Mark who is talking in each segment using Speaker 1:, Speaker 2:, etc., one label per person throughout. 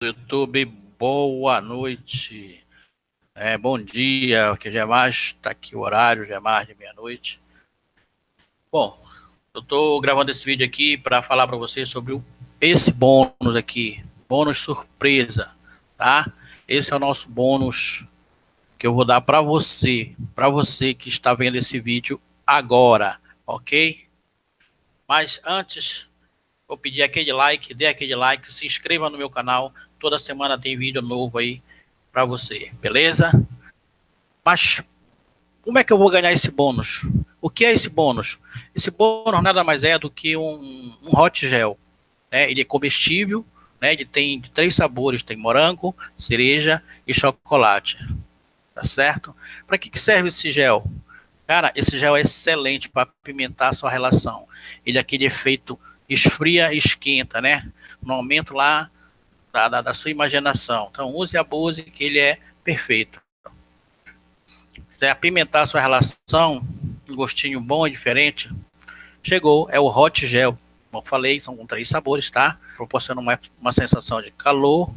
Speaker 1: YouTube, boa noite, é, bom dia, que já é mais, está aqui o horário, já é mais de meia-noite. Bom, eu estou gravando esse vídeo aqui para falar para vocês sobre esse bônus aqui, bônus surpresa, tá? Esse é o nosso bônus que eu vou dar para você, para você que está vendo esse vídeo agora, ok? Mas antes, vou pedir aquele like, dê aquele like, se inscreva no meu canal. Toda semana tem vídeo novo aí para você, beleza? Mas como é que eu vou ganhar esse bônus? O que é esse bônus? Esse bônus nada mais é do que um, um hot gel. Né? Ele é comestível, né? ele tem três sabores, tem morango, cereja e chocolate. Tá certo? Para que, que serve esse gel? Cara, esse gel é excelente para apimentar a sua relação. Ele é aquele efeito esfria e esquenta, né? No aumento lá da, da, da, sua imaginação. Então, use e abuse, que ele é perfeito. Se apimentar a sua relação, um gostinho bom e diferente, chegou, é o Hot Gel. Como eu falei, são com três sabores, tá? Proporciona uma, uma sensação de calor,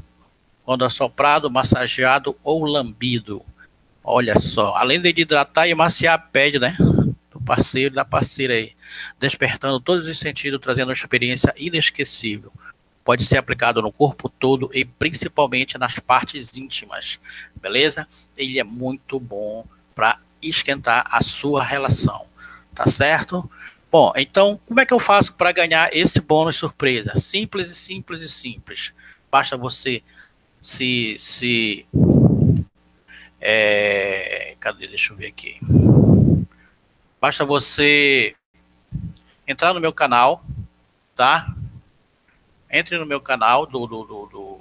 Speaker 1: quando assoprado, massageado ou lambido. Olha só, além de hidratar e maciar a pele, né? Parceiro e da parceira aí. Despertando todos os sentidos, trazendo uma experiência inesquecível. Pode ser aplicado no corpo todo e principalmente nas partes íntimas, beleza? Ele é muito bom para esquentar a sua relação, tá certo? Bom, então, como é que eu faço para ganhar esse bônus surpresa? Simples e simples e simples. Basta você se, se é, cadê? Deixa eu ver aqui. Basta você entrar no meu canal, tá? Entre no meu canal do, do, do, do,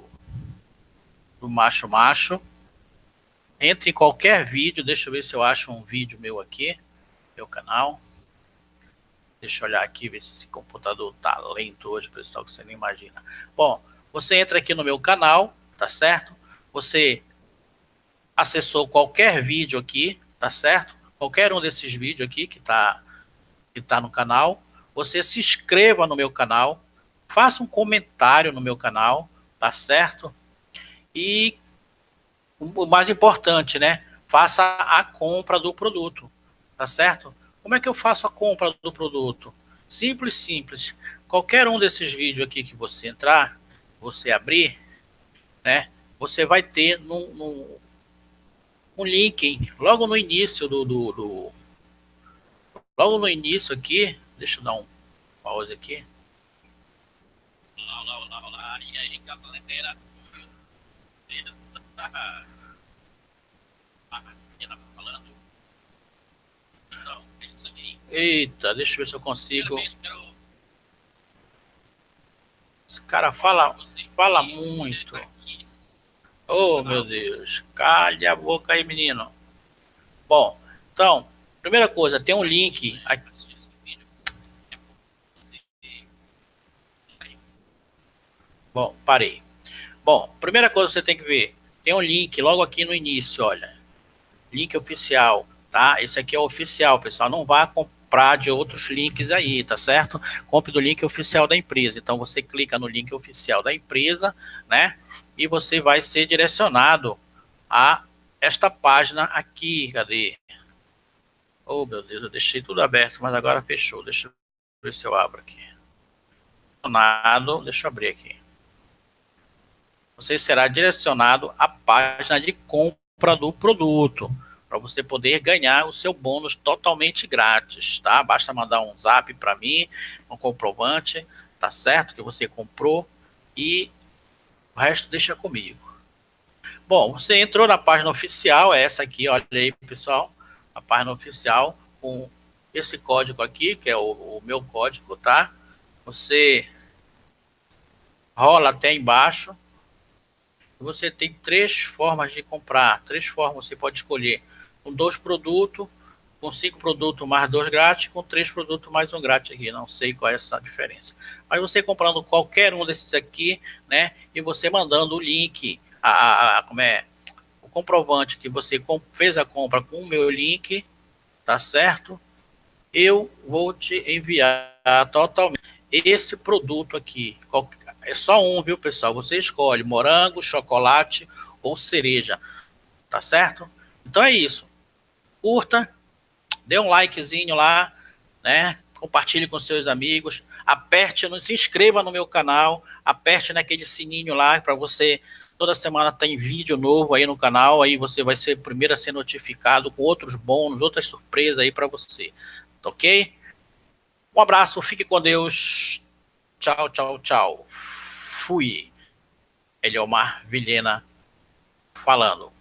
Speaker 1: do Macho Macho. Entre em qualquer vídeo, deixa eu ver se eu acho um vídeo meu aqui, meu canal. Deixa eu olhar aqui, ver se esse computador tá lento hoje, pessoal, que você nem imagina. Bom, você entra aqui no meu canal, tá certo? Você acessou qualquer vídeo aqui, tá certo? Qualquer um desses vídeos aqui que tá, que tá no canal, você se inscreva no meu canal, faça um comentário no meu canal, tá certo? E o mais importante, né? Faça a compra do produto, tá certo? Como é que eu faço a compra do produto? Simples, simples. Qualquer um desses vídeos aqui que você entrar, você abrir, né? Você vai ter no, no, um link logo no início do, do, do, logo no início aqui deixa eu dar um pause aqui. Olá, olá, olá, e aí galera eita, deixa eu ver se eu consigo. Esse cara fala, fala muito Oh, meu Deus. Calha a boca aí, menino. Bom, então, primeira coisa, tem um link aqui. Bom, parei. Bom, primeira coisa que você tem que ver, tem um link logo aqui no início, olha. Link oficial, tá? Esse aqui é o oficial, pessoal. Não vá comprar de outros links aí, tá certo? Compre do link oficial da empresa. Então, você clica no link oficial da empresa, né? E você vai ser direcionado a esta página aqui. Cadê? Oh, meu Deus, eu deixei tudo aberto, mas agora fechou. Deixa eu ver se eu abro aqui. Deixa eu abrir aqui. Você será direcionado à página de compra do produto, para você poder ganhar o seu bônus totalmente grátis, tá? Basta mandar um zap para mim, um comprovante, tá certo? Que você comprou e o resto deixa comigo. Bom, você entrou na página oficial, é essa aqui, olha aí, pessoal. A página oficial com esse código aqui, que é o, o meu código, tá? Você rola até embaixo. Você tem três formas de comprar, três formas você pode escolher. Com dois produtos, com cinco produtos mais dois grátis, com três produtos mais um grátis aqui, não sei qual é essa diferença. Mas você comprando qualquer um desses aqui, né, e você mandando o link, a, a, como é, o comprovante que você fez a compra com o meu link, tá certo? Eu vou te enviar totalmente esse produto aqui, É só um, viu, pessoal? Você escolhe morango, chocolate ou cereja. Tá certo? Então é isso. Curta, dê um likezinho lá, né? Compartilhe com seus amigos. Aperte, se inscreva no meu canal. Aperte naquele sininho lá para você. Toda semana tem vídeo novo aí no canal. Aí você vai ser o primeiro a ser notificado com outros bônus, outras surpresas aí para você. Ok? Um abraço, fique com Deus. Tchau, tchau, tchau. Fui. Eliomar Vilhena falando.